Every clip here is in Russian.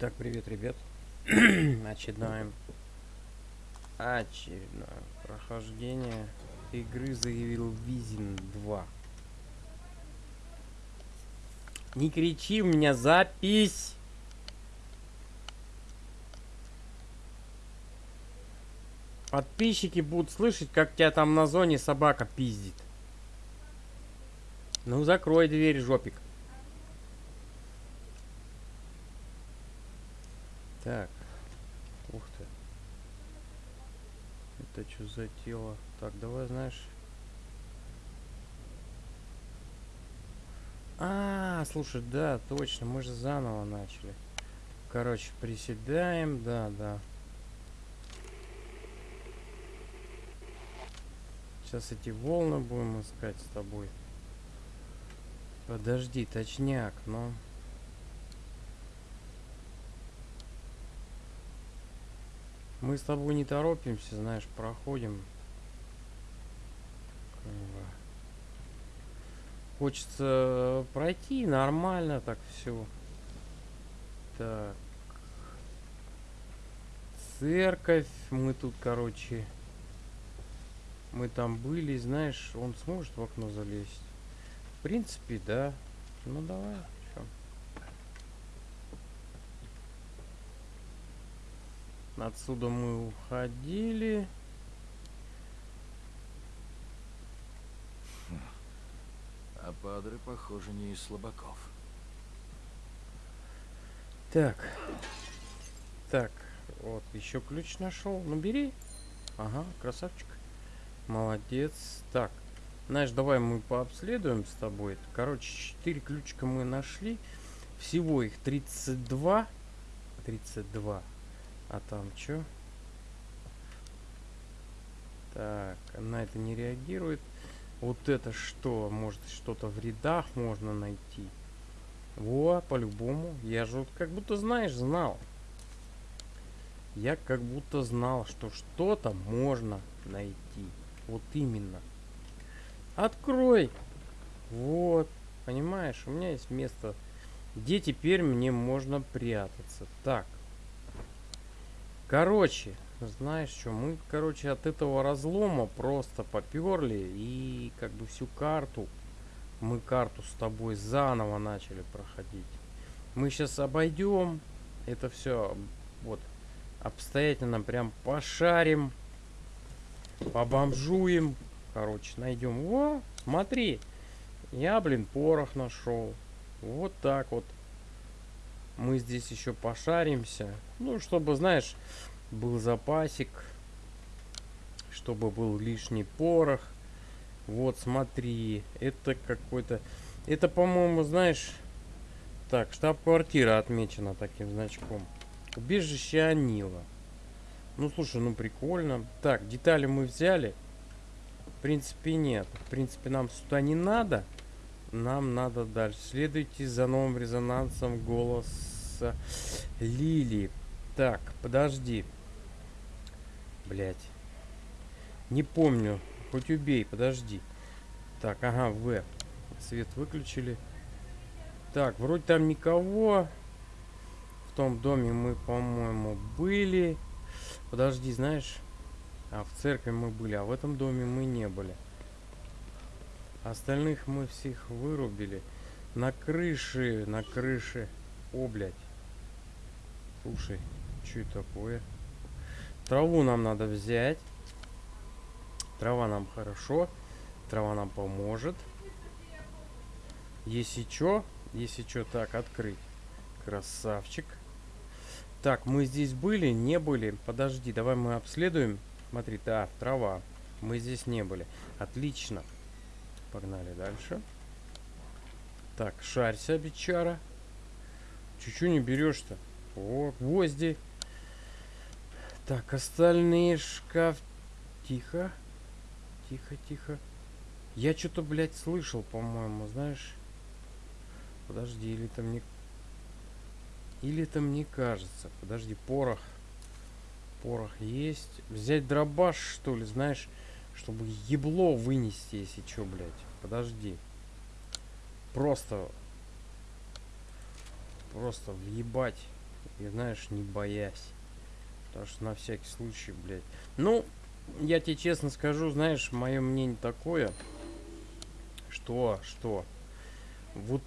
Итак, привет, ребят. Очередное очередное прохождение игры заявил Визин 2. Не кричи, у меня запись. Подписчики будут слышать, как тебя там на зоне собака пиздит. Ну, закрой дверь, жопик. Так. Ух ты. Это что за тело? Так, давай, знаешь... А, слушай, да, точно, мы же заново начали. Короче, приседаем, да, да. Сейчас эти волны будем искать с тобой. Подожди, точняк, но... Мы с тобой не торопимся, знаешь, проходим. Хочется пройти нормально так все. Так. Церковь. Мы тут, короче... Мы там были, знаешь, он сможет в окно залезть. В принципе, да. Ну давай. Отсюда мы уходили. А падры, похоже, не из слабаков. Так. Так. Вот, еще ключ нашел. Ну, бери. Ага, красавчик. Молодец. Так. Знаешь, давай мы пообследуем с тобой. Короче, 4 ключика мы нашли. Всего их 32. 32. А там что? Так, она это не реагирует. Вот это что? Может, что-то в рядах можно найти? Во, по-любому. Я же вот как будто, знаешь, знал. Я как будто знал, что что-то можно найти. Вот именно. Открой! Вот. Понимаешь, у меня есть место, где теперь мне можно прятаться. Так. Короче, знаешь что, мы, короче, от этого разлома просто поперли и как бы всю карту, мы карту с тобой заново начали проходить. Мы сейчас обойдем это все вот обстоятельно прям пошарим, побомжуем, короче, найдем. О, смотри, я, блин, порох нашел. Вот так вот мы здесь еще пошаримся. Ну, чтобы, знаешь, был запасик. Чтобы был лишний порох. Вот, смотри. Это какой-то... Это, по-моему, знаешь... Так, штаб-квартира отмечена таким значком. Убежище Анила. Ну, слушай, ну прикольно. Так, детали мы взяли. В принципе, нет. В принципе, нам сюда не надо. Нам надо дальше. Следуйте за новым резонансом голоса Лили. Так, подожди. Блять. Не помню. Хоть убей, подожди. Так, ага, В. Свет выключили. Так, вроде там никого. В том доме мы, по-моему, были. Подожди, знаешь... А, в церкви мы были, а в этом доме мы не были. Остальных мы всех вырубили. На крыше, на крыше. О, блядь. Слушай, что такое? Траву нам надо взять. Трава нам хорошо. Трава нам поможет. Если что, если что, так, открыть. Красавчик. Так, мы здесь были, не были. Подожди, давай мы обследуем. Смотри, да, трава. Мы здесь не были. Отлично. Погнали дальше. Так, шарься, бичара. Чуть-чуть не берешь-то. О, гвозди. Так, остальные шкаф... Тихо. Тихо, тихо. Я что-то, блядь, слышал, по-моему, знаешь. Подожди, или там не... Или это мне кажется. Подожди, порох. Порох есть. Взять дробаш, что ли, знаешь чтобы ебло вынести, если что, блядь. Подожди. Просто... Просто въебать. И знаешь, не боясь. Потому что на всякий случай, блядь. Ну, я тебе честно скажу, знаешь, мое мнение такое, что, что, вот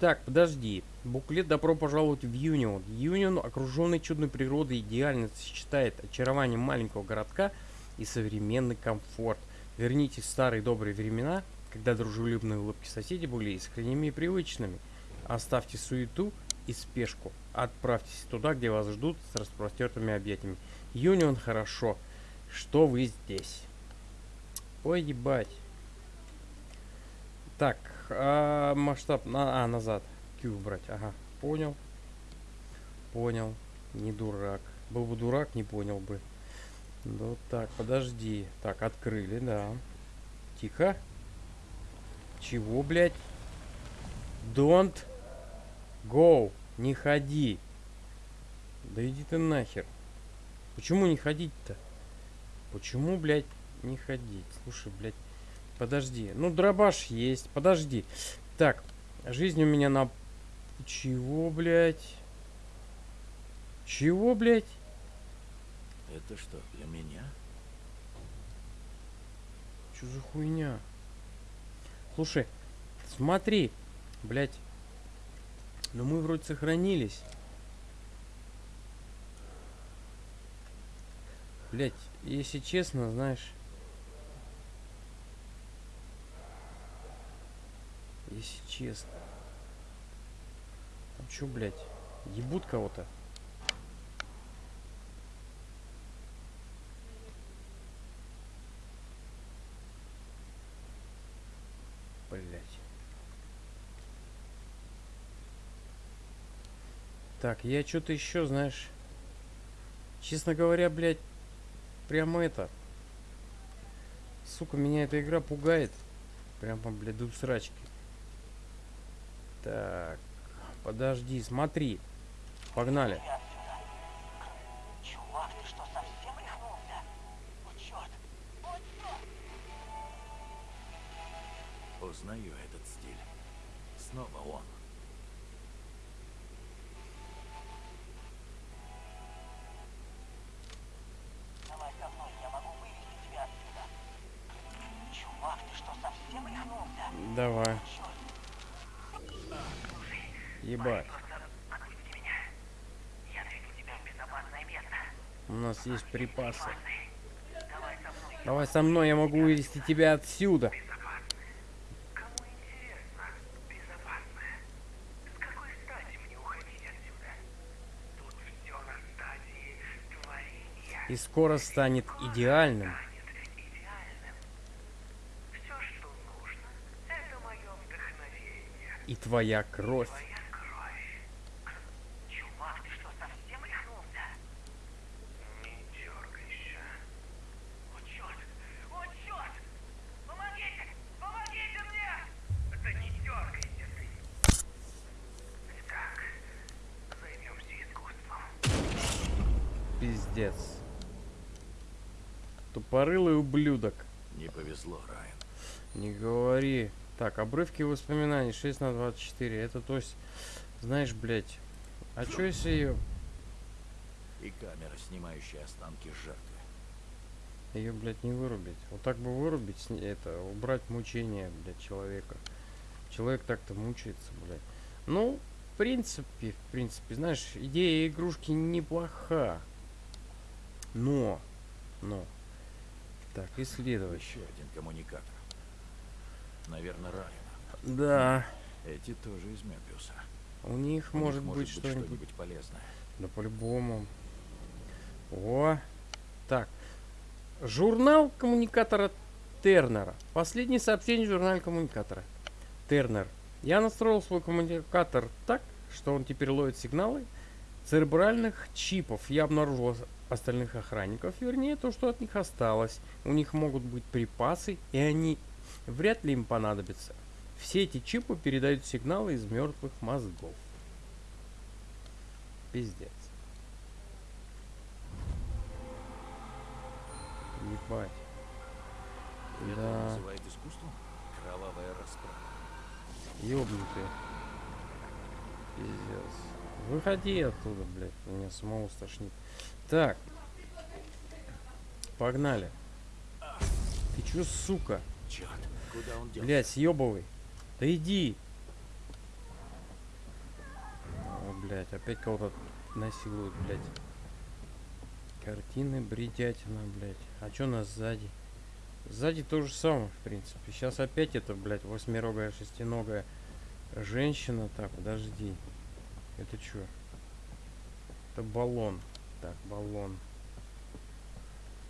так, подожди. Буклет «Добро пожаловать в Юнион». Юнион, окруженный чудной природой, идеально сочетает очарование маленького городка и современный комфорт. Вернитесь в старые добрые времена, когда дружелюбные улыбки соседей были искренними и привычными. Оставьте суету и спешку. Отправьтесь туда, где вас ждут с распростертыми объятиями. Юнион хорошо, что вы здесь. Ой, ебать. Так, а, масштаб, на, а, назад. Q брать, ага, понял. Понял, не дурак. Был бы дурак, не понял бы. Ну так, подожди. Так, открыли, да. Тихо. Чего, блядь? Don't go. Не ходи. Да иди ты нахер. Почему не ходить-то? Почему, блядь, не ходить? Слушай, блядь, подожди. Ну, дробаш есть. Подожди. Так, жизнь у меня на... Чего, блядь? Чего, блядь? Это что, для меня? Чё за хуйня? Слушай, смотри, блядь. Ну мы вроде сохранились. Блять, если честно, знаешь... Если честно. Там чё, блядь, ебут кого-то? Блять. Так, я что-то еще, знаешь... Честно говоря, блядь, прямо это... Сука, меня эта игра пугает. Прямо, блядь, до срачки. Так, подожди, смотри. Погнали. Чувак, ты что, совсем рехнулся? О, черт! О, черт! Узнаю этот стиль. Снова он. Место. У нас есть припасы. Давай со мной. Я могу вывести тебя отсюда. И скоро станет идеальным. И. Твоя кровь. Чувак, ты что, совсем рехнулся? Не дергайся. О, черт! О, черт! Помогите! Помогите мне! Да не дергайся ты! Итак, займемся искусством. Пиздец. Тупорылый ублюдок. Не повезло, Райан. Не говори. Так, обрывки воспоминаний 6 на 24. Это то есть, знаешь, блядь. А чё если ее... И камера, снимающая останки жертвы. Ее, блядь, не вырубить. Вот так бы вырубить, это, убрать мучения, блядь, человека. Человек так-то мучается, блядь. Ну, в принципе, в принципе, знаешь, идея игрушки неплоха. Но, но. Так, исследовать. Еще один коммуникатор. Наверное, Райана. Да, Эти тоже из Мебиуса. у них У них может быть что-нибудь. что-нибудь полезное. Да по-любому. О, так. Журнал коммуникатора Тернера. Последнее сообщение в журнале коммуникатора. Тернер. Я настроил свой коммуникатор так, что он теперь ловит сигналы церебральных чипов. Я обнаружил остальных охранников, вернее, то, что от них осталось. У них могут быть припасы, и они вряд ли им понадобятся. Все эти чипы передают сигналы из мертвых мозгов. Пиздец. Ебать. Это Да. называет искусством? Кровавая расправа. Ёбнутые. Пиздец. Выходи оттуда, блядь. Меня самого стошнит. Так. Погнали. Ты чё, сука? Черт, куда он делся? Блядь, съебывай. Да иди. О, блядь, опять кого-то насилуют, блядь. Картины, бредятина, блядь. А чё у нас сзади? Сзади то же самое, в принципе. Сейчас опять это, блядь, восьмирогая, шестиногая женщина. Так, подожди. Это чё? Это баллон. Так, баллон.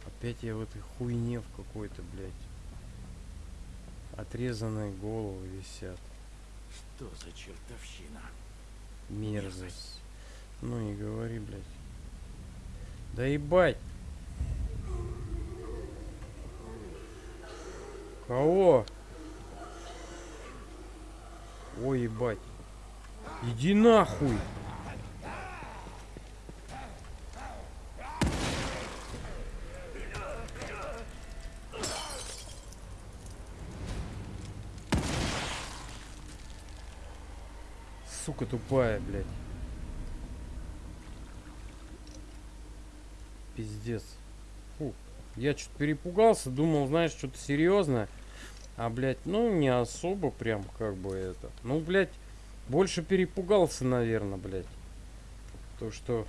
Опять я в этой хуйне в какой-то, блядь. Отрезанные головы висят. Что за чертовщина? Мерзость. Ну не говори, блядь. Да ебать. Кого? Ой, ебать. Иди нахуй. Сука тупая, блядь. Пиздец. Фу. Я что-то перепугался, думал, знаешь, что-то серьезное. А, блядь, ну, не особо прям, как бы это. Ну, блядь, больше перепугался, наверное, блядь. То, что...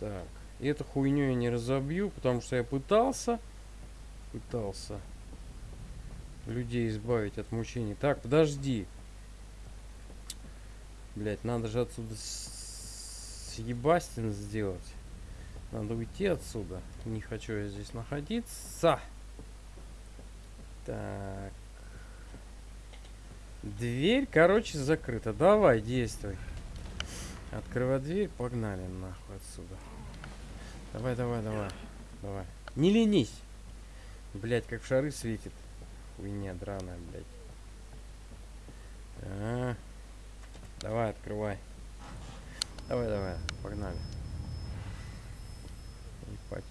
Так. И эту хуйню я не разобью, потому что я пытался... Пытался людей избавить от мучений. Так, подожди. Блять, надо же отсюда съебастин сделать. Надо уйти отсюда. Не хочу я здесь находиться. Так. Дверь, короче, закрыта. Давай, действуй. Открывай дверь, погнали нахуй отсюда. Давай, давай, давай. Давай. Не ленись. Блять, как в шары светит. Хуйня драная, блядь. А, Давай, открывай. Давай, давай, погнали. Ебать.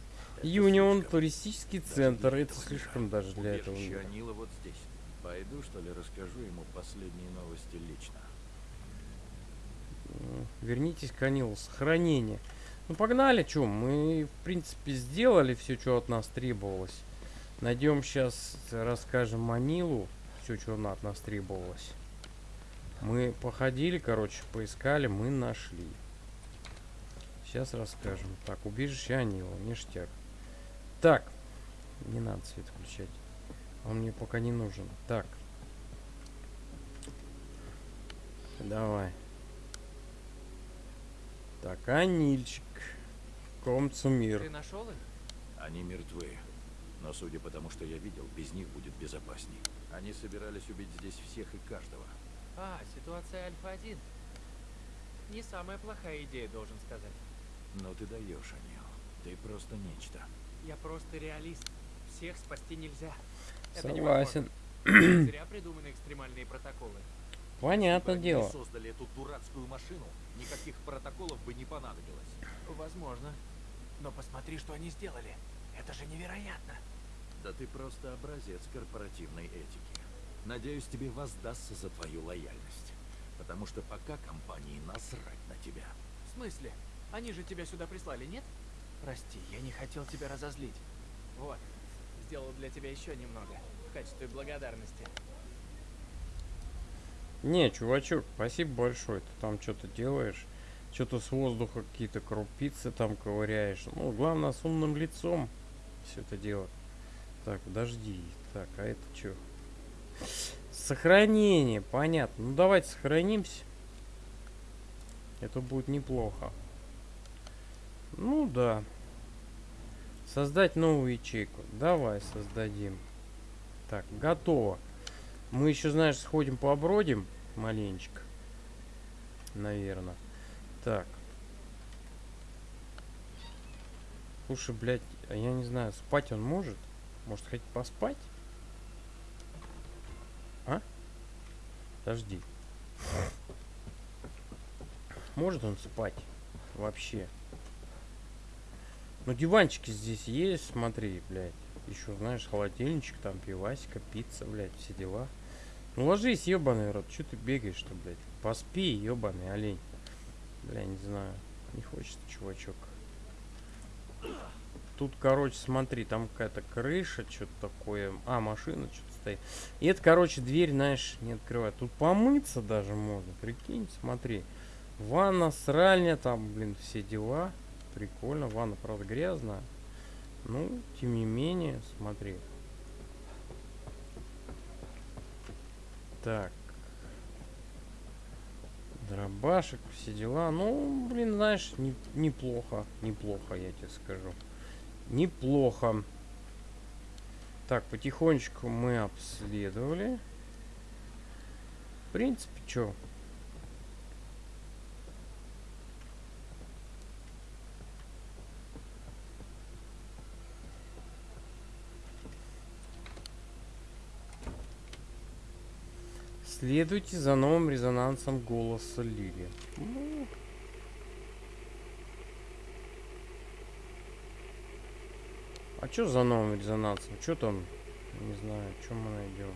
Юнион туристический центр. Это слишком даже для этого. Анила вот здесь. Пойду, что ли, расскажу ему последние новости лично. Вернитесь к Анилу. Сохранение. Ну погнали, чё? Мы, в принципе, сделали все, что от нас требовалось. Найдем сейчас, расскажем Анилу. Все, что от нас требовалось. Мы походили, короче, поискали, мы нашли. Сейчас расскажем. Так, убежище Анила, ништяк. Так, не надо свет включать. Он мне пока не нужен. Так. Давай. Так, Анильчик. Комцумир. Ты нашел их? Они мертвы. Но судя по тому, что я видел, без них будет безопасней. Они собирались убить здесь всех и каждого. А, ситуация Альфа-1. Не самая плохая идея, должен сказать. Но ты даешь, Анил. Ты просто нечто. Я просто реалист. Всех спасти нельзя. Это Согласен. Зря придуманы экстремальные протоколы. Бы дело. создали эту дурацкую машину, никаких протоколов бы не понадобилось. Возможно. Но посмотри, что они сделали. Это же невероятно. Да ты просто образец корпоративной этики. Надеюсь, тебе воздастся за твою лояльность. Потому что пока компании насрать на тебя. В смысле? Они же тебя сюда прислали, нет? Прости, я не хотел тебя разозлить. Вот, сделал для тебя еще немного. В качестве благодарности. Не, чувачок, спасибо большое. Ты там что-то делаешь. Что-то с воздуха какие-то крупицы там ковыряешь. Ну, главное, с умным лицом все это дело. Так, подожди. Так, а это что? Сохранение, понятно. Ну, давайте сохранимся. Это будет неплохо. Ну, да. Создать новую ячейку. Давай создадим. Так, готово. Мы еще, знаешь, сходим пообродим маленечко. Наверное. Так. Слушай, блядь, а я не знаю, спать он может? Может, хоть поспать? А? Подожди. Может он спать? Вообще. Ну, диванчики здесь есть, смотри, блядь. Еще, знаешь, холодильничек, там пивасика, пицца, блядь, все дела. Ну ложись, ебаный рот. Че ты бегаешь-то, блядь? Поспи, ебаный олень. Бля, не знаю. Не хочет чувачок. Тут, короче, смотри, там какая-то крыша, что-то такое. А, машина что-то стоит. И это, короче, дверь, знаешь, не открывает. Тут помыться даже можно, прикинь, смотри. Ванна, сральня, там, блин, все дела. Прикольно. Ванна, правда, грязная. Ну, тем не менее, смотри. Так. Дробашек, все дела. Ну, блин, знаешь, не- неплохо. Неплохо, я тебе скажу. Неплохо. Так, потихонечку мы обследовали. В принципе, что? Следуйте за новым резонансом голоса Лили. А что за новым резонансом? Что там? Не знаю, что мы найдем.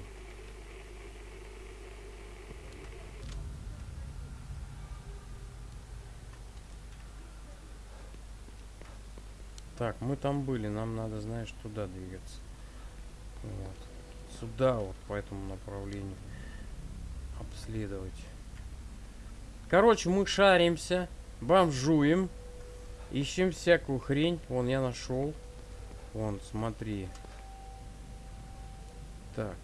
Так, мы там были, нам надо, знаешь, туда двигаться. Вот. Сюда вот, по этому направлению. Обследовать. Короче, мы шаримся, бомжуем, ищем всякую хрень. Вон, я нашел. Вон, смотри. Так.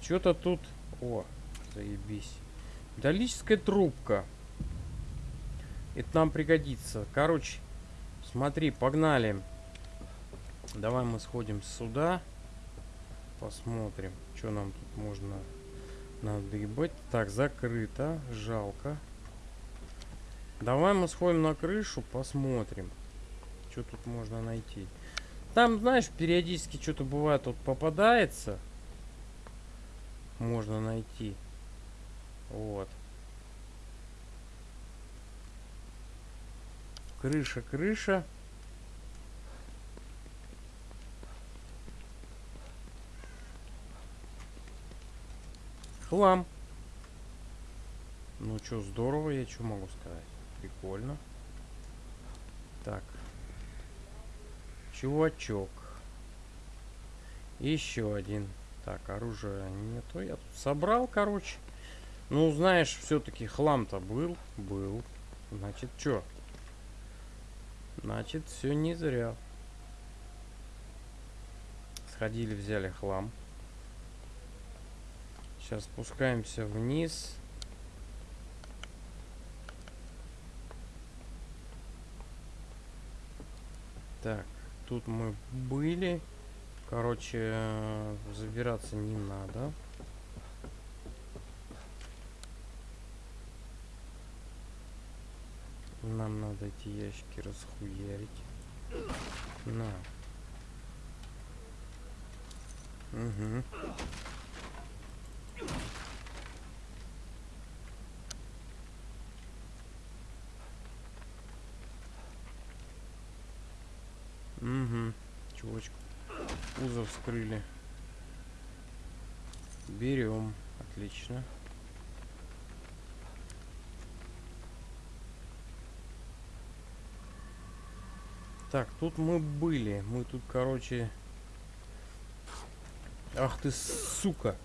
Что-то тут... О, заебись. Металлическая трубка. Это нам пригодится. Короче, смотри, погнали. Давай мы сходим сюда. Посмотрим, что нам тут можно надыбать. Так, закрыто. Жалко. Давай мы сходим на крышу, посмотрим что тут можно найти. Там, знаешь, периодически что-то бывает, вот попадается. Можно найти. Вот. Крыша, крыша. Хлам. Ну что, здорово, я что могу сказать. Прикольно. Так, Чувачок. Еще один. Так, оружия нету. Я тут собрал, короче. Ну, знаешь, все-таки хлам-то был. Был. Значит, что? Значит, все не зря. Сходили, взяли хлам. Сейчас спускаемся вниз. Так. Тут мы были. Короче, э, забираться не надо. Нам надо эти ящики расхуярить. На. Угу. Кузов вскрыли. Берем. Отлично. Так, тут мы были. Мы тут, короче... Ах ты, сука!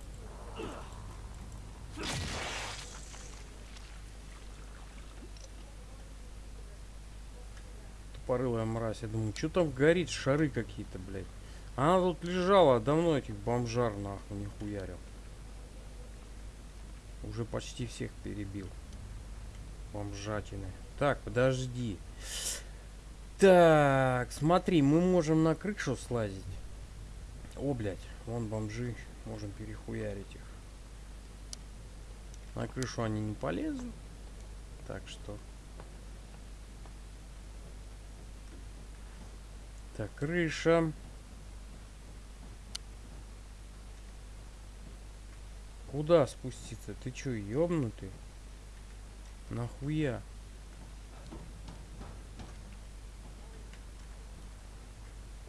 тупорылая мразь. Я думаю, что там горит, шары какие-то, блядь. Она тут лежала, давно этих бомжар нахуй не хуярил. Уже почти всех перебил. Бомжатины. Так, подожди. Так, смотри, мы можем на крышу слазить. О, блядь, вон бомжи. Можем перехуярить их. На крышу они не полезут. Так что Так, крыша. Куда спуститься? Ты чё, ёбнутый? Нахуя?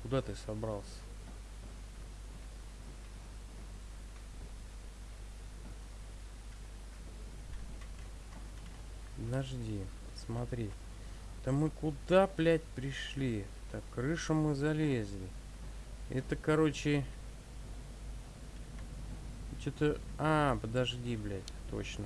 Куда ты собрался? Подожди, смотри. Да мы куда, блядь, пришли? Так, крышу мы залезли. Это, короче, что-то... А, подожди, блядь, точно.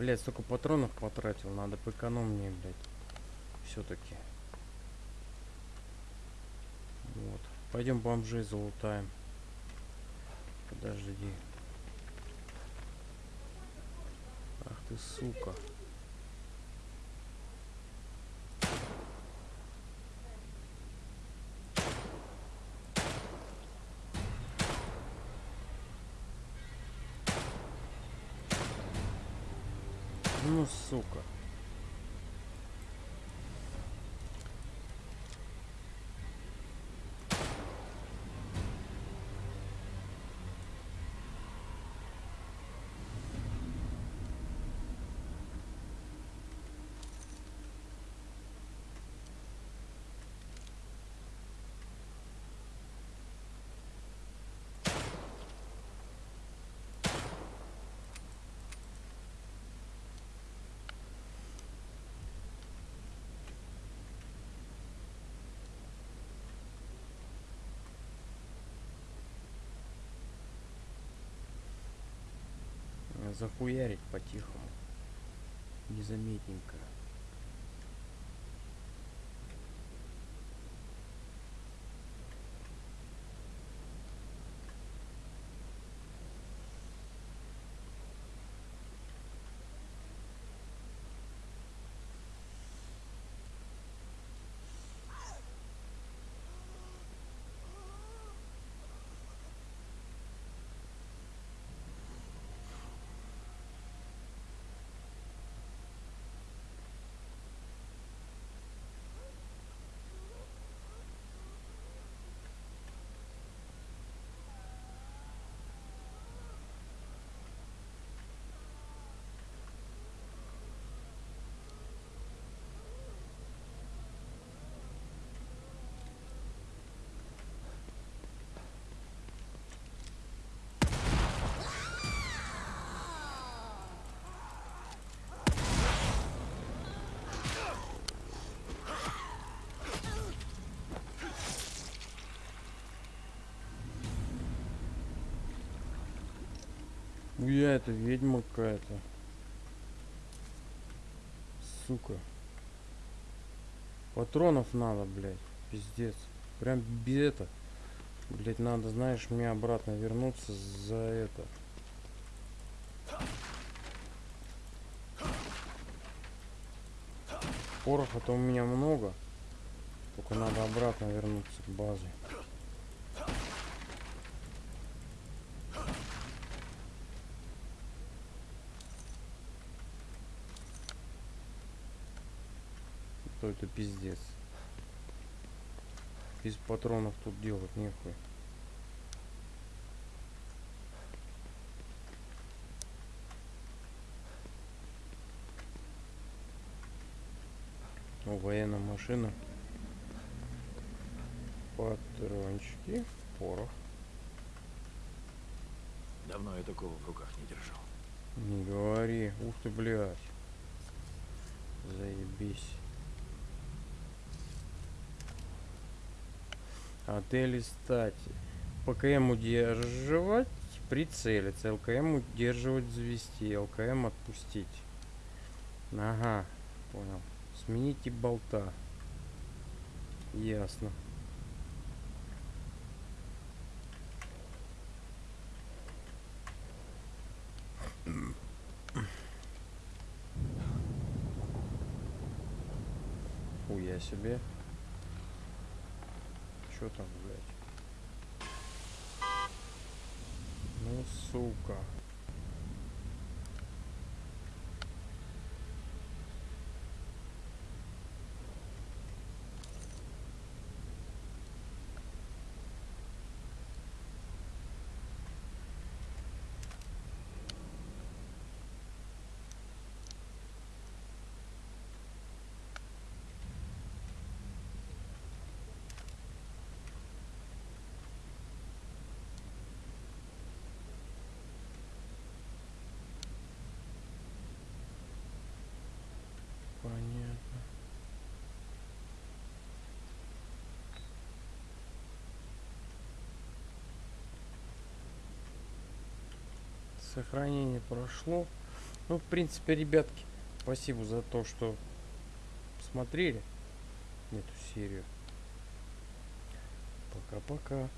Блять, столько патронов потратил, надо поэкономнее, блядь. Все-таки. Вот. Пойдем бомжей залутаем. Подожди. Ах ты сука. Ну, сука. Захуярить по-тихому. Незаметненько. Уя, это ведьма какая-то. Сука. Патронов надо, блядь. Пиздец. Прям без это. Блять, надо, знаешь, мне обратно вернуться за это. Пороха-то у меня много. Только надо обратно вернуться к базе. То это пиздец. Без патронов тут делать нехуй. О, военная машина. Патрончики, порох. Давно я такого в руках не держал. Не говори. Ух ты, блядь. Заебись. Отель стать. ПКМ удерживать, прицелиться. ЛКМ удерживать, завести. ЛКМ отпустить. Ага, понял. Смените болта. Ясно. Хуя себе. Чё там, блядь? Ну, сука. Понятно. Сохранение прошло. Ну, в принципе, ребятки, спасибо за то, что смотрели эту серию. Пока-пока.